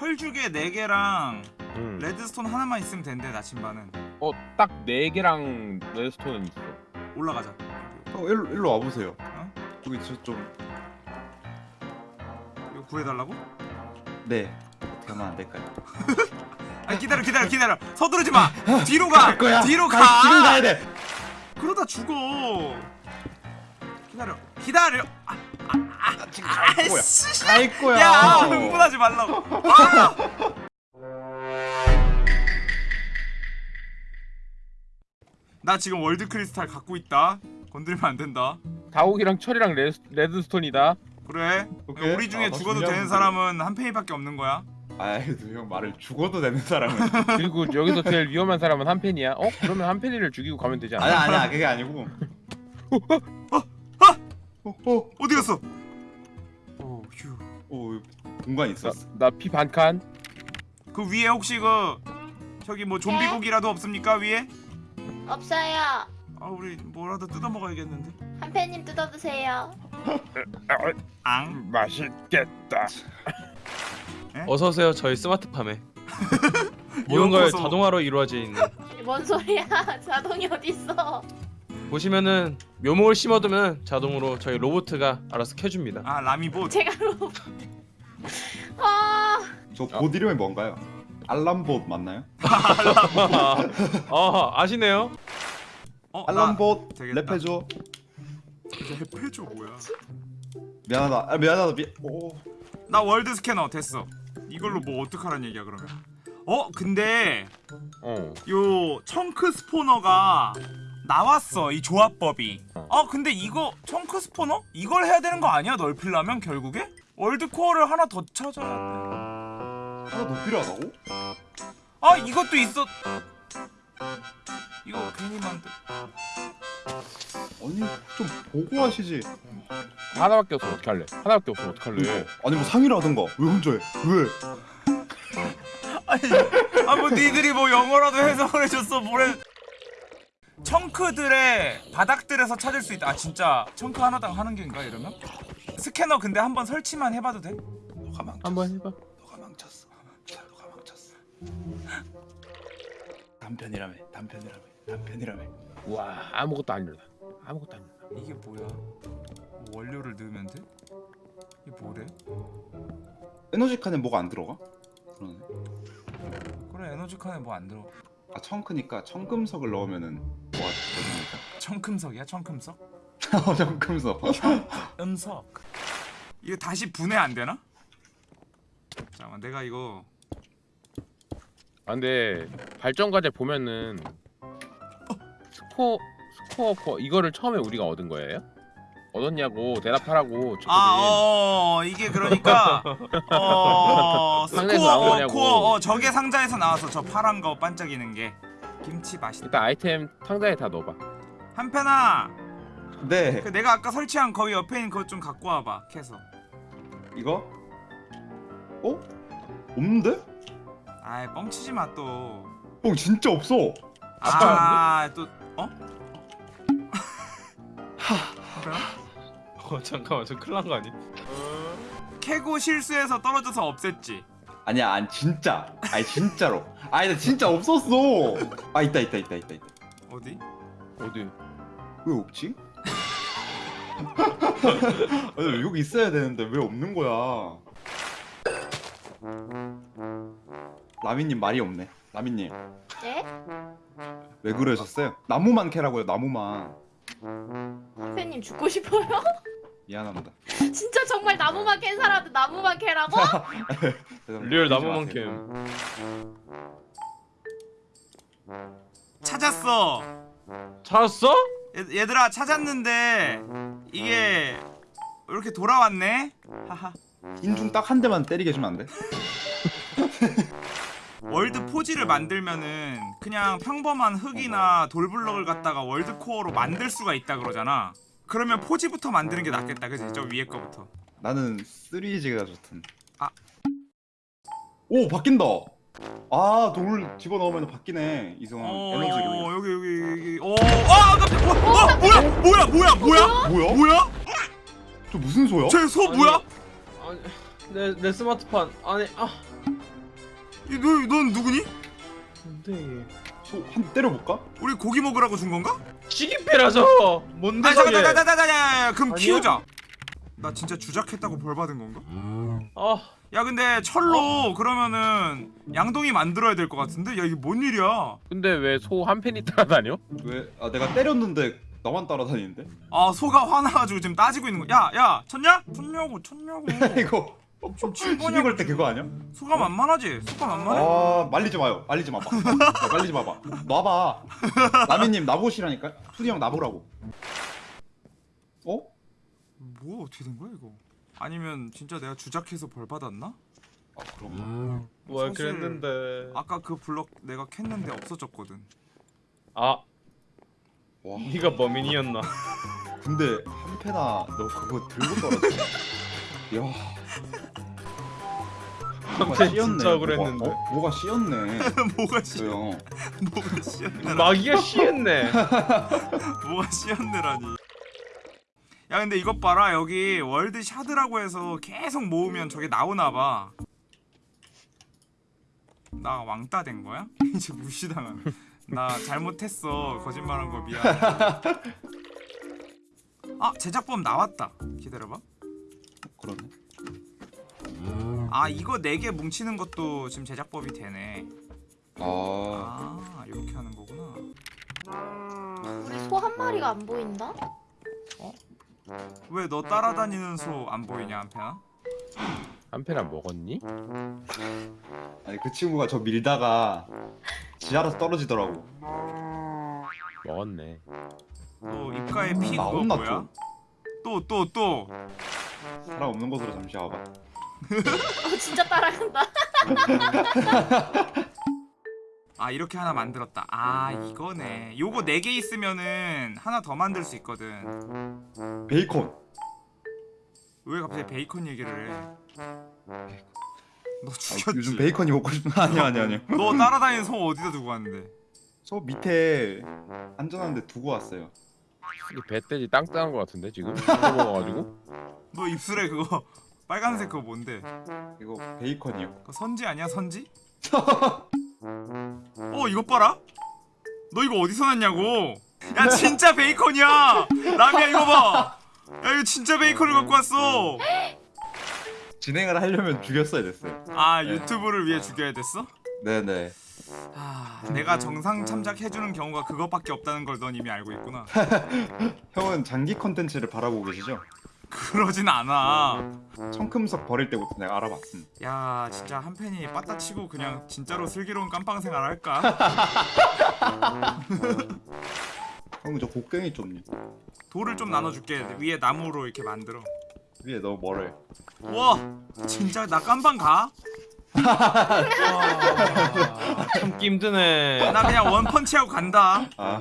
철주개 4개랑 음. 레드스톤 하나만 있으면 된대 나침반은 어딱 네 개랑 레드스톤은 있어. 올라가자 어 일로 일로 와보세요. 어? 여기 저좀 이거 구해달라고? 네. 어떻게 하면 안 될까요? 아니 기다려 기다려 기다려 서두르지 마 뒤로 가 뒤로 가 아, 지금 가야 돼. 그러다 죽어 기다려 기다려 아, 나 지금 갈 거야. 아이씨 갈 거야. 야 흥분하지 말라고 아! 나 지금 world crystal 갖고 있다 건들면 안 된다 다옥이랑 철이랑 red, redstone이다. 그래 오케이. 우리 중에 아, 나 죽어도 되는 사람은 한 팬이밖에 없는 거야 아이도 형 말을 죽어도 되는 사람은 그리고 여기서 제일 위험한 사람은 한 팬이야. 어? 그러면 한 팬이를 죽이고 가면 되지 않아? 아니야 아니야 그게 아니고 어, 어, 어디 갔어 어, 여기 공간 있었어 나 피 반칸. 그 위에 혹시 그 저기 뭐 좀비고기라도 없습니까 위에 없어요. 아 우리 뭐라도 뜯어 먹어야겠는데 한 팬님 뜯어드세요. 앙 맛있겠다. 어서 오세요. 저희 스마트팜에 모든 걸. 자동화로 이루어져 있는. 뭔 소리야? 자동이 어딨어? 보시면은 묘목을 심어두면 자동으로 저희 로보트가 알아서 캐줍니다. 아 라미봇 제가 로. 아, 저봇 이름이 뭔가요? 알람봇 맞나요? 아 아시네요? 어, 알람봇. 랩해줘 나 랩해줘 뭐야 미안하다 아, 미안하다 미... 오. 나 world scanner 됐어 이걸로 뭐 어떡하란 얘기야 그러면 어 근데 어. 요 청크 스포너가 나왔어 이 조합법이 어. 아 근데 이거 청크 스포너? 이걸 해야 되는 거 아니야 넓히려면 결국에? 월드 코어를 하나 더 찾아야 하나 더 필요하다고? 돼아 이것도 있어 이거 괜히 만들 아니 좀 보고 하시지 하나밖에 없으면 어떡할래? 하나밖에 없으면 어떡할래? 아니 뭐 상의라든가 왜 혼자 해? 왜? 아니 아뭐 니들이 뭐 영어라도 해석을 해줬어 뭐래 청크들의 바닥들에서 찾을 수 있다 아 진짜 청크 하나당 하는 게인가 이러면? 스캐너 근데 한번 설치만 해봐도 돼? 너가 망쳤어 한번 해봐. 너가 망쳤어 너가 망쳤어 단편이라며 단편이라며 단편이라며 와 아무것도 안 일어나. 아무것도 안 일어나. 이게 뭐야? 뭐 원료를 넣으면 돼? 이게 뭐래? 에너지 칸에 뭐가 안 들어가? 그러네 그래 에너지 칸에 뭐 안 들어 아 청크니까 청금석을 넣으면은 청금석이야 청금석? 어 청금석 음석 이거 다시 분해 안 되나? 잠깐만 내가 이거 아 근데 발전 과제 보면은 스코어 스코어 코어 이거를 처음에 우리가 얻은 거예요? 얻었냐고 대답하라고 아, 어, 이게 그러니까 어, 스코어 어. 코어 어, 저게 상자에서 나와서 저 파란 거 반짝이는 게 김치 맛있다. 일단 아이템 상자에 다 넣어봐. 한편아, 네 그 내가 아까 설치한 거기 옆에 있는 그것 좀 갖고 와봐. 캐서. 이거? 어? 없는데? 아이 뻥치지 마 또. 어 진짜 없어 아, 또 어? 어 잠깐만 저 큰일 난 거 아니? 캐고 실수해서 떨어져서 없앴지. 아니야 안 진짜 아니 진짜로 아니 나 진짜 없었어 아 있다 있다 있다 있다 있다 어디? 어디? 왜 없지? 아니 여기 있어야 되는데 왜 없는 거야 라미님 말이 없네 라미님 네? 왜 그러셨어요? 나무만 캐라고요 나무만 한 팬님 죽고 싶어요? 미안합니다 진짜 정말 나무만 캔 사람한테 나무만 캐라고? real 마세요. 나무만큼 찾았어. 찾았어? 얘, 얘들아 찾았는데 이게 이렇게 돌아왔네. 하하. 인중 딱 한 대만 때리게 해주면 안 돼? world forge를 만들면은 그냥 평범한 흙이나 돌블럭을 갖다가 world core로 만들 수가 있다 그러잖아. 그러면 forge부터 만드는 게 낫겠다, 그지? 저 위에 거부터. 나는 3G가 좋든 아. 오 바뀐다 아돌 집어넣으면 바뀌네 이성 어, 에너지 기 여기 여기. 어, 아. 어, 어, 뭐야? 뭐야? 뭐야? 뭐야? 뭐야? 뭐야? 저 무슨 소야? 쟤소 뭐야? 아니 내, 내 스마트폰 아니 아 이, 너, 넌 누구니? 뭔데 소한 때려볼까? 우리 고기 먹으라고 준 건가? 시기패라서 뭔데 아 잠깐 저게 잠깐 잠깐 잠깐 그럼 아니야? 키우자 나 진짜 주작했다고 벌 받은 건가? 아야 근데 철로 그러면은 양동이 만들어야 될 것 같은데? 야 이게 뭔 일이야 근데 왜 소 한 팬이 따라다녀? 왜? 아 내가 때렸는데 나만 따라다니는데? 아 소가 화나가지고 지금 따지고 있는 거 야 야 쳤냐? 쳤냐고 쳤냐고 이거 좀 친거냐고 걸때 그거 아니야? 소가 만만하지? 소가 만만해? 아 말리지 마요. 말리지 마봐. 야, 말리지 마봐. 놔봐. 라미님 나보시라니까. 투디 형 나보라고. 어? 뭐 어떻게 된 거야 이거 아니면 진짜 내가 주작해서 벌 받았나? 아 그럼. 뭘 사실- 그랬는데 아까 그 블럭 내가 캤는데 없어졌거든 아 와. 네가 범인이었나 근데 한 패나 너 그거 들고 떨어졌어. 야. 뭐가 진짜 억울했는데. 뭐가, 어? 뭐가 씌었네. 뭐가 씨저 형. 뭐가 씨였네라니 야 근데 이것 봐라 여기 월드 샤드라고 해서 계속 모으면 저게 나오나봐 나 왕따 된 거야? 이제 무시당하네 나 잘못했어 거짓말한 거 미안 아 제작법 나왔다 기다려봐 그러네. 아 이거 4개 뭉치는 것도 지금 제작법이 되네 아. 아 이렇게 하는 거구나 우리 소 한 마리가 안 보인다? 왜너 따라다니는 소 안 보이냐 한편아? 한팬안 먹었니? 아니 그 친구가 저 밀다가 지 알아서 떨어지더라고. 먹었네. 너 입가에 피 그거 나온나 뭐야? 또 또 또. 사람 없는 곳으로 잠시 와봐. 어 진짜 따라간다. 아 이렇게 하나 만들었다. 아 이거네. 요거 4개 있으면은 하나 더 만들 수 있거든. 베이컨. 왜 갑자기 베이컨 얘기를 해? 너 아, 죽였지. 요즘 베이컨이 먹고 싶은 아니야 아니야 아니야. 너 따라다니는 소 어디다 두고 왔는데? 저 밑에 안전한 데 두고 왔어요. 이 배돼지 땅 따는 거 같은데 지금? 이거 먹어가지고? 너 입술에 그거 빨간색 그거 뭔데? 이거 베이컨이요. 그거 선지 아니야 선지? 어 이것 봐라. 너 이거 어디서 났냐고? 야 진짜 베이컨이야. 라미야 이거 봐. 야 이거 진짜 베이컨을 갖고 왔어. 진행을 하려면 죽였어야 됐어요. 아 유튜브를 위해 죽여야 됐어? 네네. 아 내가 정상 참작해주는 경우가 그것밖에 없다는 걸 넌 이미 알고 있구나. 형은 장기 컨텐츠를 바라보고 계시죠? 그러진 않아. 청금석 버릴 때부터 내가 알아봤습니다. 야 진짜 한 팬이 빠따치고 그냥 진짜로 슬기로운 깜빵 생활 할까? 형 저 곡괭이 좀요. 돌을 좀 나눠줄게. 위에 나무로 이렇게 만들어. 위에 너무 멀어요. 와 진짜 나 깜빵 가? 아, 참기 힘드네 나 그냥 원 펀치하고 간다. 아.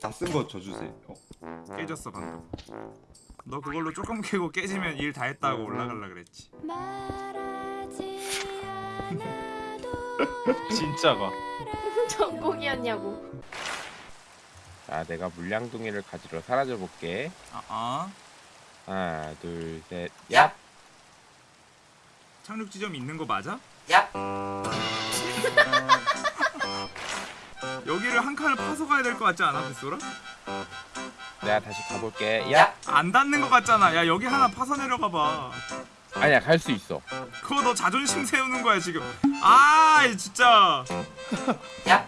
다 쓴 거 줘주세요. 어. 깨졌어 방금. 너 그걸로 조금 캐고 깨지면 일 다 했다고 올라갈라 그랬지. 진짜가 전곡이었냐고. 자, 내가 물량둥이를 가지러 사라져 볼게. 아, 아. 하나, 둘, 셋, 야! 착륙 지점 있는 거 맞아? 야! 여기를 한 칸을 파서 가야 될 것 같지 않아, 빗소라? 내가 다시 가볼게. 야! 안 닿는 것 같잖아. 야 여기 하나 파서 내려가 봐. 아니야, 갈 수 있어. 그거 너 자존심 세우는 거야 지금. 아 진짜. 야!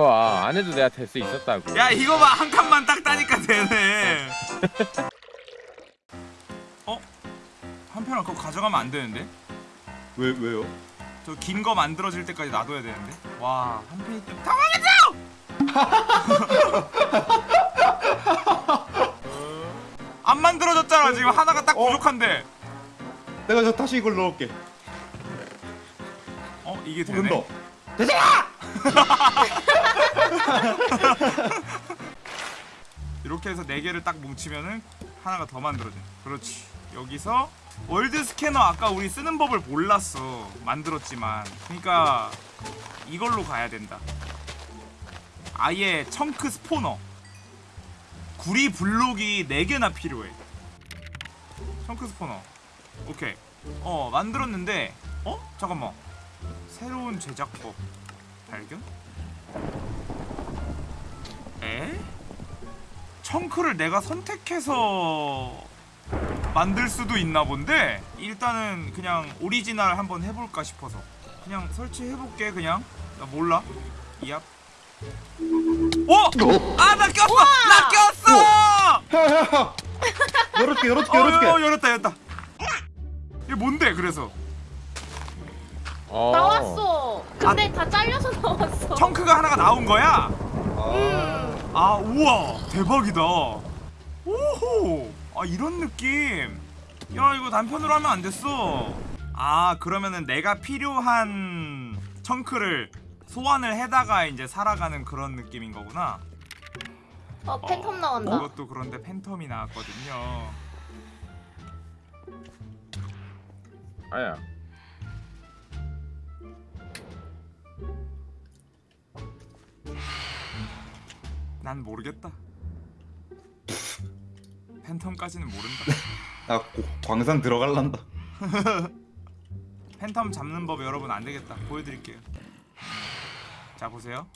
봐, 안 해도 내가 될 수 있었다고. 야 이거 봐 한 칸만 딱 따니까 되네. 어? 한편아 그거 가져가면 안 되는데? 왜 왜요? 저 긴 거 만들어질 때까지 놔둬야 되는데. 와 한 편이 때문에 당황했어. 안 만들어졌잖아 지금 하나가 딱 어? 부족한데. 내가 저 다시 이걸 넣을게. 어 이게 되네. 된다. 이렇게 해서 네 개를 딱 뭉치면은 하나가 더 만들어져. 그렇지. 여기서 world 스캐너 아까 우리 쓰는 법을 몰랐어. 만들었지만. 그러니까 이걸로 가야 된다. 아예 chunk spawner. 구리 블록이 4개나 필요해 chunk spawner 오케이 어 만들었는데 어? 잠깐만 새로운 제작법 발견? 에? 청크를 내가 선택해서 만들 수도 있나 본데 일단은 그냥 오리지널 한번 해볼까 싶어서 그냥 설치해볼게 그냥 나 몰라 이압 어? 아나 꼈어! 나 꼈어! 야야야 열어줄게 열어줄게 어, 어, 열었다 열었다 이게 뭔데 그래서 어. 나왔어. 근데 다 잘려서 나왔어. 청크가 하나가 나온 거야? 음. 아 우와 대박이다 오호 아 이런 느낌 야 이거 단편으로 하면 안 됐어 아 그러면은 내가 필요한 청크를 소환을 해다가 이제 살아가는 그런 느낌인 거구나 어 팬텀 나온다. 이것도 그런데 팬텀이 나왔거든요 아야. 난 모르겠다. 팬텀까지는 모른다. 나 고- 광산 들어갈란다. 팬텀 잡는 법 여러분 안 되겠다. 보여드릴게요. 자 보세요